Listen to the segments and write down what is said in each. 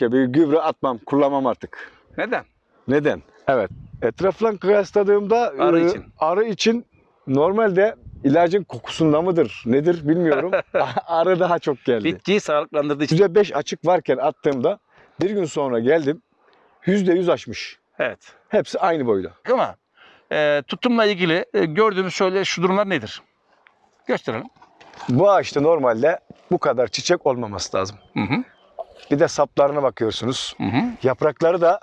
Bir gübre atmam, kullanmam artık. Neden? Neden? Evet. Etrafla kıyasladığımda Arı e, için. arı için normalde ilacın kokusunda mıdır, nedir bilmiyorum. arı daha çok geldi. Bitkiyi sağlıklandırdığı için. %5 açık varken attığımda bir gün sonra geldim %100 açmış. Evet. Hepsi aynı boyda. Ama e, tutumla ilgili e, gördüğümüz şöyle şu durumlar nedir? Gösterelim. Bu ağaçta normalde bu kadar çiçek olmaması lazım. Hı hı. Bir de saplarına bakıyorsunuz. Hı hı. Yaprakları da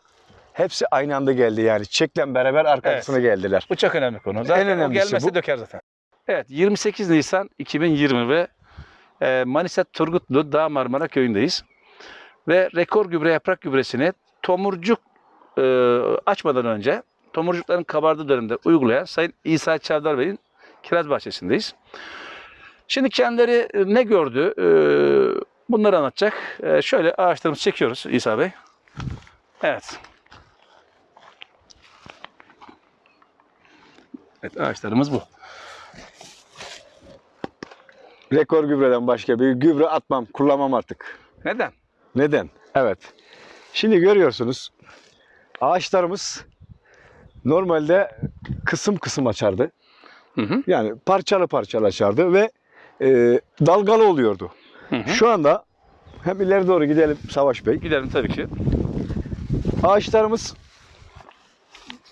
hepsi aynı anda geldi yani. Çiçekle beraber arkasına geldiler. Bu çok önemli konu. Zaten En o önemlisi gelmesi bu. döker zaten. Evet 28 Nisan 2020 ve e, Manisa Turgutlu Dağ Marmara köyündeyiz. Ve rekor gübre yaprak gübresini tomurcuk e, açmadan önce tomurcukların kabardığı dönemde uygulayan Sayın İsa Çavdar Bey'in kiraz bahçesindeyiz. Şimdi kendileri e, ne gördü e, bunları anlatacak. E, şöyle ağaçlarımızı çekiyoruz İsa Bey. Evet. Evet ağaçlarımız bu. Rekor gübreden başka bir gübre atmam, kullanmam artık. Neden? Neden? Evet. Şimdi görüyorsunuz ağaçlarımız normalde kısım kısım açardı. Hı hı. Yani parçalı parçalı açardı ve e, dalgalı oluyordu. Hı hı. Şu anda hem ileri doğru gidelim Savaş Bey. Gidelim tabii ki. Ağaçlarımız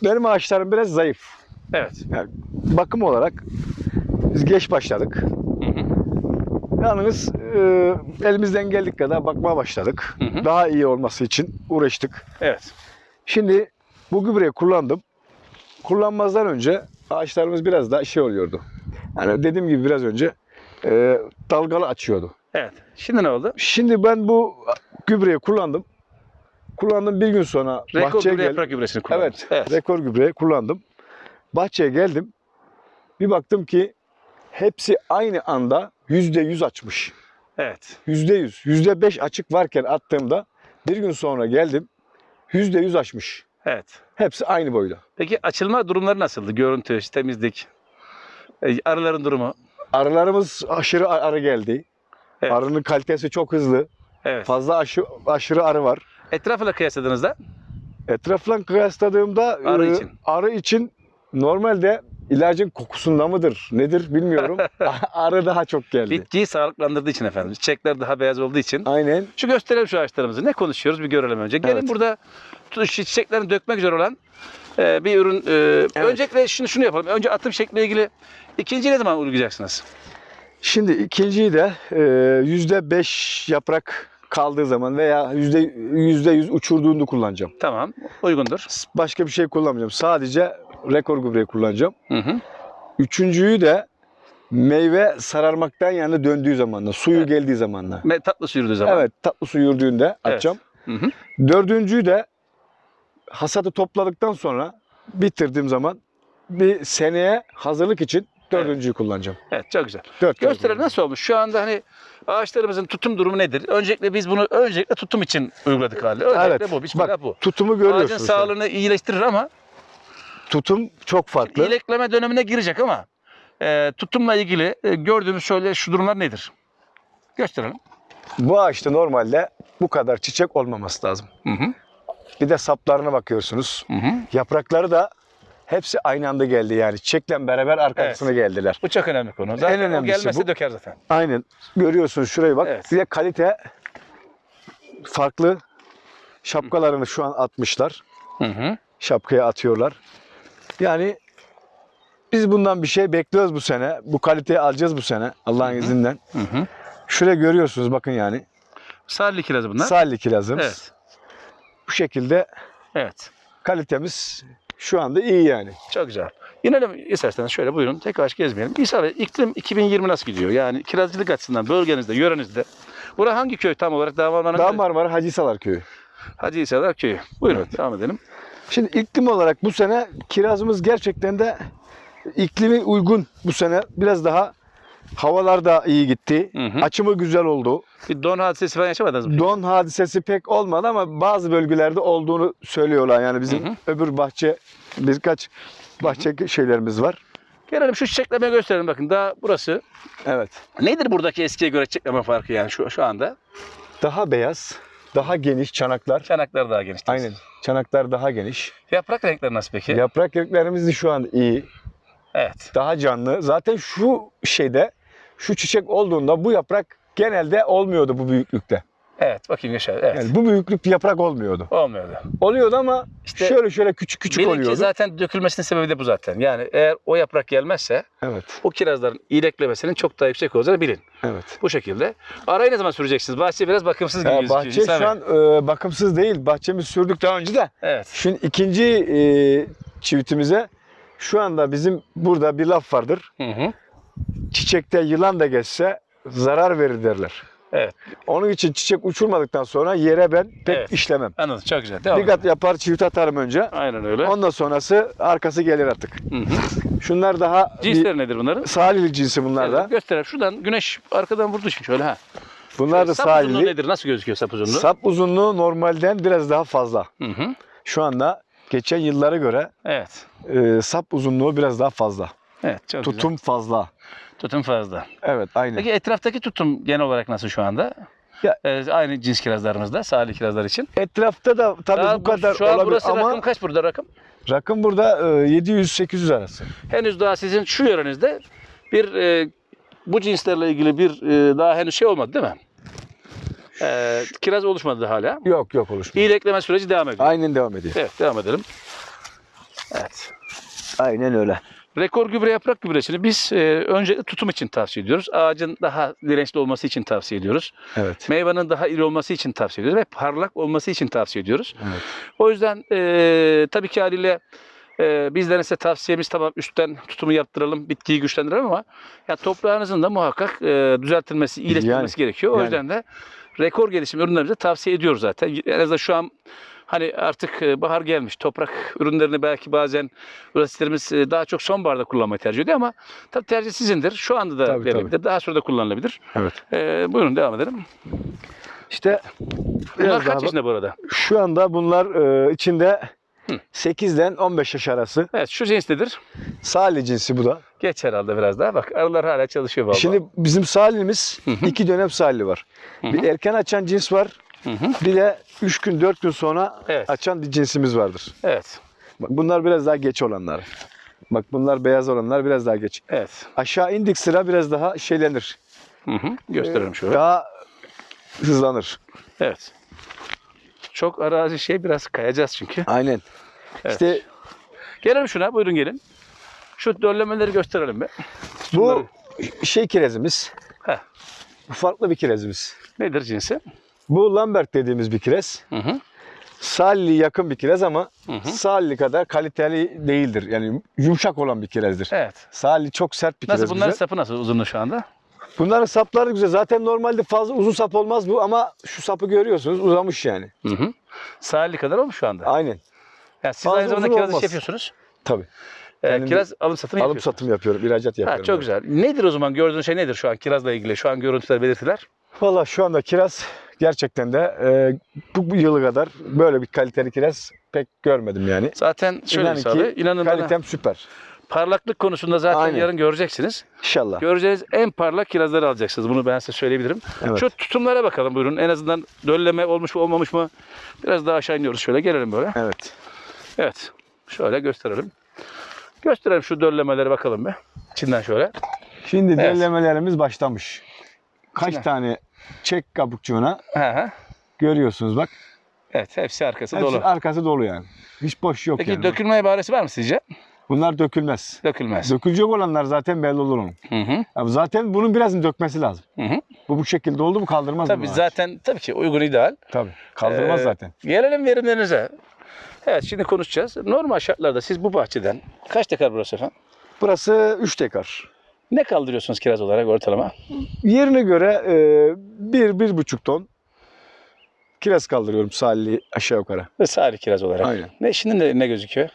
benim ağaçlarım biraz zayıf. Evet. Yani bakım olarak biz geç başladık. Hı hı. Yalnız e, elimizden geldik kadar bakmaya başladık. Hı hı. Daha iyi olması için uğraştık. Evet. Şimdi bu gübreyi kullandım. Kullanmazdan önce ağaçlarımız biraz daha şey oluyordu. Yani dediğim gibi biraz önce e, dalgalı açıyordu. Evet. Şimdi ne oldu? Şimdi ben bu gübreyi kullandım. Kullandım bir gün sonra Rekor bahçeye gübre geldim. yaprak gübresini kullandınız. Evet, rekor gübreyi kullandım. Bahçeye geldim. Bir baktım ki hepsi aynı anda yüzde yüz açmış. Evet. Yüzde yüz. Yüzde beş açık varken attığımda bir gün sonra geldim. Yüzde yüz açmış. Evet. Hepsi aynı boyda. Peki açılma durumları nasıldı? Görüntü, temizlik, e, arıların durumu. Arılarımız aşırı arı geldi. Evet. Arının kalitesi çok hızlı. Evet. Fazla aşı, aşırı arı var. Etrafıyla kıyasladığınızda Etrafla kıyasladığımda Arı e, için. arı için normalde ilacın kokusunda mıdır nedir bilmiyorum. arı daha çok geldi. bitkiyi sağlıklandırdığı için efendim. Çiçekler daha beyaz olduğu için. Aynen. Şu gösterelim şu ağaçlarımızı. Ne konuşuyoruz bir görelim önce. Gelin Evet. burada çiçeklerini dökmek üzere olan e, bir ürün. e, Öncelikle şunu şunu yapalım. Önce atım şekliyle ilgili ikinci ne zaman uygulayacaksınız? Şimdi ikinciyi de e, yüzde beş yaprak kaldığı zaman veya yüzde yüzde yüz uçurduğunda kullanacağım. Tamam. Uygundur. Başka bir şey kullanmayacağım. Sadece rekor gübreyi kullanacağım. Hı hı. Üçüncüyü de meyve sararmaktan yani döndüğü zamanla, suyu Evet. geldiği zamanla. Ve tatlı su yürüdüğü zaman. Evet, tatlı su yürüdüğünde Evet. atacağım. Hı hı. Dördüncüyü de hasadı topladıktan sonra bitirdiğim zaman bir seneye hazırlık için dördüncüyü kullanacağım. Evet çok güzel. Dört Gösterelim kullanacağım. nasıl olmuş? Şu anda hani ağaçlarımızın tutum durumu nedir? Öncelikle biz bunu öncelikle tutum için uyguladık hali. Öncelikle Evet. bu. Bak, bu. Tutumu Ağacın görüyorsunuz. an. sağlığını iyileştirir ama Tutum çok farklı. iyilekleme dönemine girecek ama e, tutumla ilgili e, gördüğümüz şöyle şu durumlar nedir? Gösterelim. Bu ağaçta normalde bu kadar çiçek olmaması lazım. Hı hı. Bir de saplarına bakıyorsunuz. Hı hı. Yaprakları da hepsi aynı anda geldi yani. Çiçekle beraber arkasına geldiler. Bu çok önemli konu. Zaten En önemlisi o gelmesi bu. döker zaten. Aynen. Görüyorsunuz şuraya bak. Evet. Bir de kalite farklı şapkalarını şu an atmışlar. Hı hı. Şapkaya atıyorlar. Yani biz bundan bir şey bekliyoruz bu sene. Bu kaliteyi alacağız bu sene Allah'ın Hı hı. izniyle. Hı hı. Şuraya görüyorsunuz bakın yani. Sarılı kirazı bunlar. Salih kirazımız. Evet. Bu şekilde Evet. kalitemiz şu anda iyi yani. Çok güzel. İnelim isterseniz şöyle buyurun. Tek ağaç gezmeyelim. İsa Bey iklim 2020 nasıl gidiyor? Yani kirazcılık açısından bölgenizde, yörenizde. Bura hangi köy tam olarak? Dağ Marmara'nın Dağ Marmara Hacısalar Köyü. Hacı İsa'lar köyü. Buyurun devam edelim. Şimdi iklim olarak bu sene kirazımız gerçekten de iklimi uygun bu sene. Biraz daha havalar da iyi gitti. Hı hı. Açımı güzel oldu. Bir don hadisesi falan yaşamadınız mı? Don hadisesi pek olmadı ama bazı bölgelerde olduğunu söylüyorlar. Yani bizim Hı hı. öbür bahçe birkaç bahçe şeylerimiz var. Gelelim şu çiçeklemeyi gösterelim bakın. Daha burası. Evet. Nedir buradaki eskiye göre çiçekleme farkı yani şu, şu anda? Daha beyaz. daha geniş çanaklar. Çanaklar daha geniş. Aynen. Çanaklar daha geniş. Yaprak renkleri nasıl peki? Yaprak renklerimiz de şu an iyi. Evet. Daha canlı. Zaten şu şeyde şu çiçek olduğunda bu yaprak genelde olmuyordu bu büyüklükte. Evet. Bakayım Yaşar. Evet. Yani bu büyüklük bir yaprak olmuyordu. Olmuyordu. Oluyordu ama İşte şöyle şöyle küçük küçük Benimki oluyordu. zaten dökülmesinin sebebi de bu zaten. Yani eğer o yaprak gelmezse Evet. o kirazların iyileşmesinin çok daha yüksek olacağını bilin. Evet. Bu şekilde. Arayı ne zaman süreceksiniz? Bahçe biraz bakımsız gibi gözüküyor. bahçe şu an e, bakımsız değil. Bahçemiz sürdük daha önce de. Evet. Şimdi ikinci e, çivitimize şu anda bizim burada bir laf vardır. Hı hı. Çiçekte yılan da geçse zarar verir derler. Evet. Onun için çiçek uçurmadıktan sonra yere ben pek Evet. işlemem. Anladım. Çok güzel. Devam Dikkat edin. yapar çivit atarım önce. Aynen öyle. Ondan sonrası arkası gelir artık. Hı hı. Şunlar daha bir Cinsleri nedir bunların? salili cinsi bunlar da. Evet, gösterelim. Şuradan güneş arkadan vurduğu için şöyle ha. Bunlar da Sap uzunluğu salili. nedir? Nasıl gözüküyor sap uzunluğu? Sap uzunluğu normalden biraz daha fazla. Hı hı. Şu anda geçen yıllara göre Evet. e, sap uzunluğu biraz daha fazla. Evet. Çok güzel. Tutum fazla. Tutum fazla. Evet aynen. Peki etraftaki tutum genel olarak nasıl şu anda? Ya- Ee, aynı cins kirazlarımızda, salih kirazlar için. Etrafta da tabii Daha bu kadar şu an olabilir burası ama rakım kaç burada rakım? rakım burada e, 700-800 arası. Henüz daha sizin şu yörenizde bir e, bu cinslerle ilgili bir e, daha henüz şey olmadı değil mi? E, kiraz oluşmadı hala. Yok yok oluşmuyor. İyilekleme süreci devam ediyor. Aynen devam ediyor. Evet devam edelim. Evet. Aynen öyle. Rekor gübre yaprak gübresini biz e, önce tutum için tavsiye ediyoruz. Ağacın daha dirençli olması için tavsiye ediyoruz. Evet. Meyvenin daha iri olması için tavsiye ediyoruz ve parlak olması için tavsiye ediyoruz. Evet. O yüzden e, tabii ki haliyle e, bizlerin size tavsiyemiz tamam üstten tutumu yaptıralım, bitkiyi güçlendirelim ama ya toprağınızın da muhakkak e, düzeltilmesi, iyileştirilmesi gerekiyor. O yani. yüzden de rekor gelişim ürünlerimizi tavsiye ediyoruz zaten. En azından şu an hani artık e, bahar gelmiş. Toprak ürünlerini belki bazen üreticilerimiz e, daha çok sonbaharda kullanmayı tercih ediyor ama tabii tercih sizindir. Şu anda da Tabii, verilebilir. Daha sonra da kullanılabilir. Evet. E, buyurun devam edelim. İşte Bunlar kaç yaşında bu arada? şu anda bunlar e, içinde Hı. 8'den 15 yaş arası. Evet şu cins nedir? Salih cinsi bu da. Geç herhalde biraz daha. Bak arılar hala çalışıyor vallahi. Şimdi bizim salihimiz iki dönem salih var. Hı Bir hı. erken açan cins var. Hı hı. Bir de 3 gün 4 gün sonra Evet. açan bir cinsimiz vardır. Evet. Bak bunlar biraz daha geç olanlar. Bak bunlar beyaz olanlar biraz daha geç. Evet. Aşağı indik sıra biraz daha şeylenir. Hı hı. Gösterelim şöyle. Daha hızlanır. Evet. Çok arazi şey biraz kayacağız çünkü. Aynen. Evet. İşte Gelelim şuna. Buyurun gelin. Şu döllemeleri gösterelim be. bu şey kirezimiz. Heh. Bu farklı bir kirezimiz. Nedir cinsi? Bu Lambert dediğimiz bir. Hı hı. Salli yakın bir kirez ama Hı hı. Salli kadar kaliteli değildir. Yani yumuşak olan bir kirezdir. Evet. Salli çok sert bir kirez. Nasıl bunların bize. sapı nasıl uzunluğu şu anda? Bunların sapları güzel. Zaten normalde fazla uzun sap olmaz bu ama şu sapı görüyorsunuz uzamış yani. Hı hı. Sahili kadar olmuş şu anda. Aynen. Yani siz Fazla aynı zamanda kiraz iş yapıyorsunuz. Tabii. Ee, kiraz alım satım yapıyorsunuz. satım yapıyorum. ihracat Ha, yapıyorum. çok ben. güzel. Nedir o zaman gördüğün şey nedir şu an kirazla ilgili? Şu an görüntüler, belirtiler. Valla şu anda kiraz gerçekten de e, bu, bu yılı kadar böyle bir kaliteli kiraz pek görmedim yani. Zaten şöyle İnanın ki abi, inanın bana Kalitem süper. parlaklık konusunda zaten Aynen. yarın göreceksiniz. İnşallah. Göreceğiniz en parlak kirazları alacaksınız. Bunu ben size söyleyebilirim. Evet. Şu tutumlara bakalım buyurun. En azından dölleme olmuş mu olmamış mı? Biraz daha aşağı iniyoruz şöyle. Gelelim böyle. Evet. Evet. Şöyle gösterelim. Gösterelim şu döllemeleri bakalım bir. İçinden şöyle. Şimdi Evet. derlemelerimiz başlamış. Kaç İçine. tane çek kabukçuğuna Hı hı. görüyorsunuz bak. Evet hepsi arkası Hepsi dolu. arkası dolu yani. Hiç boş yok Peki yani. dökülme ibaresi var mı sizce? Bunlar dökülmez. Dökülmez. Dökülecek olanlar zaten belli olur onun. Hı hı. Ya zaten bunun biraz dökmesi lazım. Hı hı. Bu bu şekilde oldu mu kaldırmaz Tabii bunu ağaç. zaten tabii ki uygun ideal. Tabii. Kaldırmaz Ee, zaten. Gelelim verimlerinize. Evet şimdi konuşacağız. Normal şartlarda siz bu bahçeden kaç dekar burası efendim? Burası 3 dekar. Ne kaldırıyorsunuz kiraz olarak ortalama? Yerine göre e, bir, bir buçuk ton kiraz kaldırıyorum salli aşağı yukarı. Sari kiraz olarak. Aynen. Ne şimdi ne, ne gözüküyor?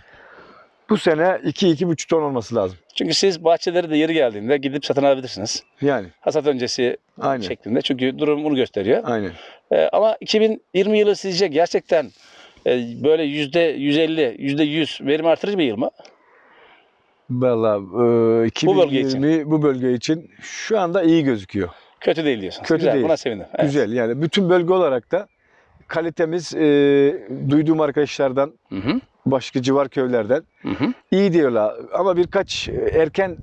Bu sene iki, iki buçuk ton olması lazım. Çünkü siz bahçeleri de yeri geldiğinde gidip satın alabilirsiniz. Yani. Hasat öncesi Aynen. şeklinde. Çünkü durum bunu gösteriyor. Aynen. Ee, ama 2020 yılı sizce gerçekten e, böyle yüzde 150, yüzde 100 verim artırıcı bir yıl mı? Valla e, 2020 bölge için. bu bölge için şu anda iyi gözüküyor. Kötü değil diyorsunuz. Kötü Güzel, değil. Buna sevindim. Evet. Güzel yani bütün bölge olarak da kalitemiz e, duyduğum arkadaşlardan, Hı hı. başka civar köylerden Hı hı. iyi diyorlar. Ama birkaç erken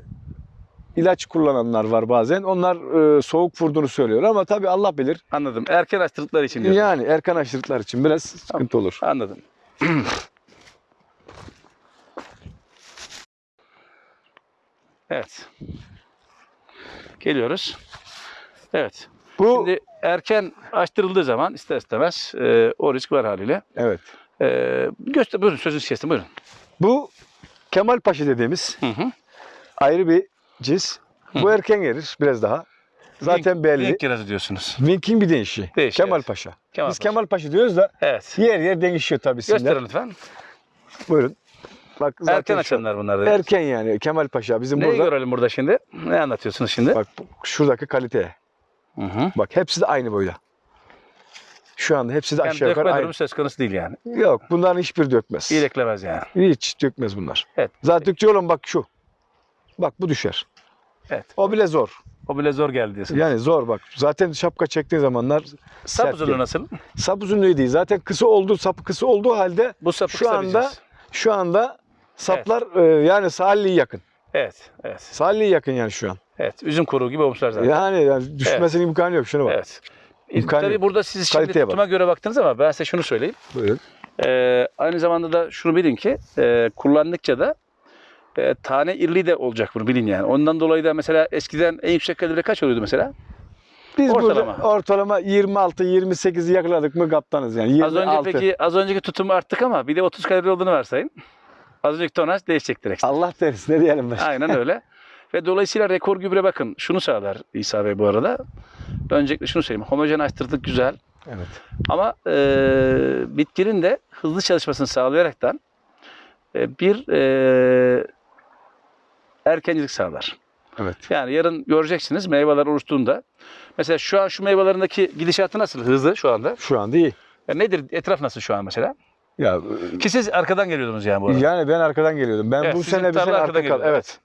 ilaç kullananlar var bazen. Onlar e, soğuk vurduğunu söylüyor ama tabii Allah bilir. Anladım. Erken açtırdıkları için diyorsun. Yani erken aşırılıklar için biraz sıkıntı olur. Anladım. evet. Geliyoruz. Evet. Bu Şimdi erken açtırıldığı zaman ister istemez e, o risk var haliyle. evet. E, göster, buyurun sözünüzü kestim buyurun. Bu Kemal Paşa dediğimiz Hı hı. ayrı bir cins. Bu erken gelir biraz daha. Zaten Link- belli. Link kirazı diyorsunuz. Wink'in bir değişi. Değişi, Kemal evet. Paşa. Kemal Biz Paşa. Kemal Paşa diyoruz da Evet. yer yer değişiyor tabii isimler. Gösterin lütfen. Buyurun. Bak zaten Erken şu- açanlar bunlar da. Erken yani Kemal Paşa bizim Neyi burada. görelim burada şimdi? Ne anlatıyorsunuz şimdi? Bak şuradaki kalite. Hı hı. Bak hepsi de aynı boyda. Şu anda hepsi de Yani aşağı yukarı aynı. söz konusu değil yani. Yok bunların hiçbir dökmez. İyi reklemez yani. Hiç dökmez bunlar. Evet. Zaten diyorum bak şu. Bak bu düşer. Evet. O bile zor. O bile zor geldi diyorsunuz. Yani zor bak. Zaten şapka çektiğin zamanlar Sap uzunluğu nasıl? Sap uzunluğu değil. Zaten kısa oldu, sapı kısa olduğu halde Bu sapı Şu anda- diyeceğiz. şu anda saplar e, yani Salih'e yakın. Evet, evet, Salih'e yakın yani şu an. evet. Üzüm kuruğu gibi olmuşlar zaten. Yani, yani düşmesinin imkanı yok. Şuna bak. Evet. İmkanı Tabii yok. burada siz şimdi Kaliteye bak. tutuma göre baktınız ama ben size şunu söyleyeyim. Buyurun. Ee, aynı zamanda da şunu bilin ki e, kullandıkça da e, tane irliği de olacak bunu bilin yani. Ondan dolayı da mesela eskiden en yüksek kalibre kaç oluyordu mesela? Biz Ortalama. burada ortalama 26-28'i yakaladık mı kaptanız yani. Az önce 26. peki az önceki tutumu arttık ama bir de 30 kalibre olduğunu varsayın. Az önceki tonaj değişecek direkt. Allah deriz ne diyelim ben. Aynen öyle. Ve dolayısıyla rekor gübre bakın şunu sağlar İsa Bey bu arada. Öncelikle şunu söyleyeyim. Homojenleştirdik güzel. Evet. Ama e, bitkinin de hızlı çalışmasını sağlayaraktan e, bir e, erkencilik sağlar. Evet. Yani yarın göreceksiniz meyveler oluştuğunda. Mesela şu an şu meyvelerindeki gidişatı nasıl? Hızlı şu anda. Şu anda iyi. Ya nedir? Etraf nasıl şu an mesela? Ya Ki siz arkadan geliyordunuz yani bu arada. yani ben arkadan geliyordum. Ben Evet, bu sizin sene bir tarla sene arkadan arka kal. geliyor. Evet.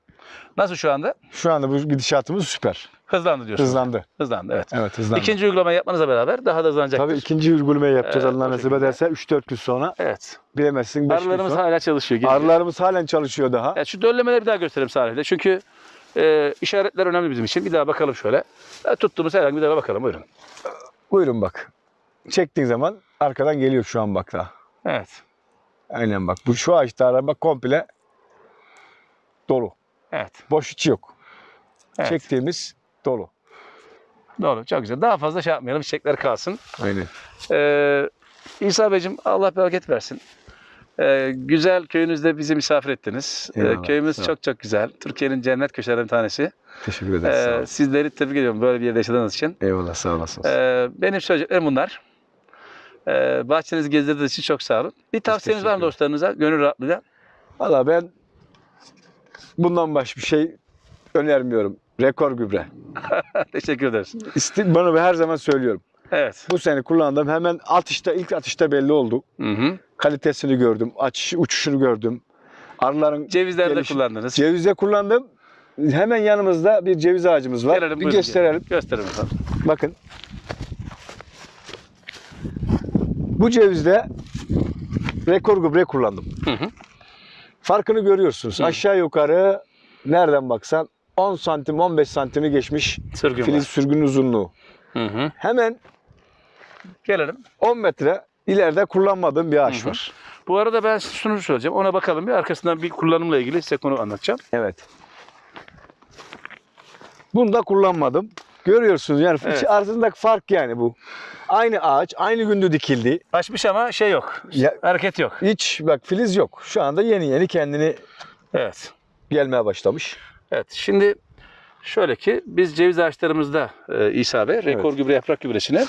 Nasıl şu anda? Şu anda bu gidişatımız süper. Hızlandı diyorsunuz. Hızlandı. Hızlandı evet. Evet hızlandı. İkinci uygulamayı yapmanızla beraber daha da hızlanacaktır. Tabii ikinci uygulamayı yapacağız Evet, Allah o nasip şekilde. ederse 3-4 gün sonra Evet. bilemezsin 5 gün Arılarımız sonra. hala çalışıyor. geziyor. Arılarımız halen çalışıyor daha. Evet, şu döllemeleri bir daha gösterelim Salih'de. Çünkü e, işaretler önemli bizim için. Bir daha bakalım şöyle. E, tuttuğumuz herhangi bir daha bakalım. Buyurun. Buyurun bak. Çektiğin zaman arkadan geliyor şu an bak daha. Evet. Aynen bak. Bu şu ağaçta araba komple dolu. Evet. Boş içi yok. evet. Çektiğimiz dolu. Doğru. Çok güzel. Daha fazla şey yapmayalım. Çiçekler kalsın. Aynen. Ee, İsa Beyciğim Allah bereket versin. Ee, güzel köyünüzde bizi misafir ettiniz. Ee, köyümüz çok çok güzel. Türkiye'nin cennet köşelerinden bir tanesi. Teşekkür ederiz. Ee, sizleri tebrik ediyorum böyle bir yerde yaşadığınız için. Eyvallah sağ olasınız. Ee, benim söyleyeceklerim bunlar. Ee, bahçenizi gezdirdiğiniz için çok sağ olun. Bir tavsiyeniz var mı dostlarınıza? Gönül rahatlığıyla. Valla ben bundan başka bir şey önermiyorum. Rekor gübre. Teşekkür ederiz. İsti, bana her zaman söylüyorum. Evet. Bu sene kullandım. Hemen atışta ilk atışta belli oldu. Hı hı. Kalitesini gördüm. Açış, uçuşunu gördüm. Arıların Cevizlerde gelişi- kullandınız. Cevizde kullandım. Hemen yanımızda bir ceviz ağacımız var. Gelelim, bir gösterelim. Gösterelim. Bakın. Bu cevizde rekor gübre kullandım. Hı hı. Farkını görüyorsunuz. Hı. Aşağı yukarı nereden baksan 10 santim 15 santimi geçmiş Sürgün filiz var. sürgün uzunluğu. Hı hı. Hemen Gelelim. 10 metre ileride kullanmadığım bir ağaç Hı hı. var. Bu arada ben size şunu söyleyeceğim. Ona bakalım bir. Arkasından bir kullanımla ilgili size konu anlatacağım. Evet. Bunu da kullanmadım. Görüyorsunuz yani Evet. arasındaki fark yani bu. Aynı ağaç aynı günde dikildi. Açmış ama şey yok. Ya- Hareket yok. Hiç bak filiz yok. Şu anda yeni yeni kendini Evet. gelmeye başlamış. Evet. Şimdi şöyle ki biz ceviz ağaçlarımızda e, İsa Bey rekor gübre yaprak gübresini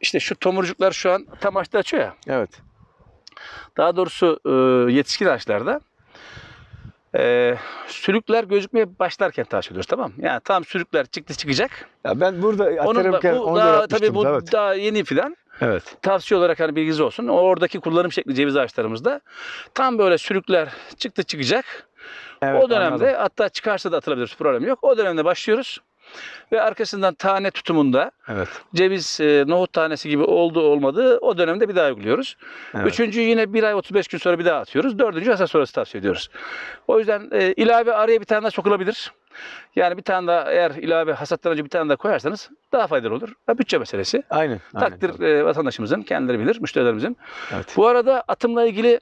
işte şu tomurcuklar şu an tam açtı açıyor ya. Evet. Daha doğrusu e, yetişkin ağaçlarda e, sülükler gözükmeye başlarken taş ediyoruz tamam mı? Yani tam sülükler çıktı çıkacak. Ya ben burada da, atarımken bu onu daha yapmıştım. tabii bu evet. daha yeni filan. evet. tavsiye olarak hani bilginiz olsun. Oradaki kullanım şekli ceviz ağaçlarımızda tam böyle sülükler çıktı çıkacak. Evet, o dönemde anladım. hatta çıkarsa da atılabilir problem yok. O dönemde başlıyoruz. Ve arkasından tane tutumunda Evet. ceviz, e, nohut tanesi gibi olduğu olmadığı o dönemde bir daha uyguluyoruz. Evet. Üçüncüyü yine bir ay 35 gün sonra bir daha atıyoruz. Dördüncü hasat sonrası tavsiye ediyoruz. O yüzden e, ilave araya bir tane daha sokulabilir. Yani bir tane daha eğer ilave hasattan önce bir tane daha koyarsanız daha faydalı olur. Ha, bütçe meselesi. Aynen. aynen. Takdir e, vatandaşımızın, kendileri bilir, müşterilerimizin. Evet. Bu arada atımla ilgili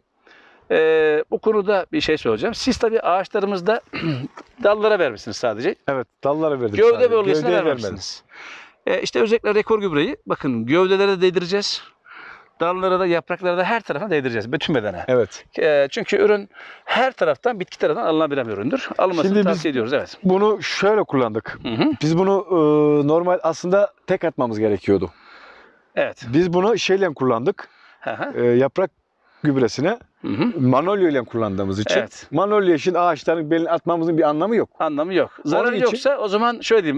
e, bu konuda bir şey söyleyeceğim. Siz tabii ağaçlarımızda dallara vermişsiniz sadece. Evet. Dallara verdim. Gövde sadece. bölgesine Gövdeye vermemişsiniz. E, işte özellikle rekor gübreyi bakın gövdelere de değdireceğiz. Dallara da yapraklara da her tarafına değdireceğiz. Bütün bedene. Evet. E, çünkü ürün her taraftan bitki tarafından alınabilen bir üründür. Alınmasını Şimdi biz- tavsiye ediyoruz. Evet. Bunu şöyle kullandık. Hı hı. Biz bunu e, normal aslında tek atmamız gerekiyordu. Evet. Biz bunu şeyle kullandık. Hı hı. E, yaprak gübresine Hı hı. Manolya ile kullandığımız için. Evet. Manolya için ağaçların belini atmamızın bir anlamı yok. Anlamı yok. Zararı için- yoksa o zaman şöyle diyeyim.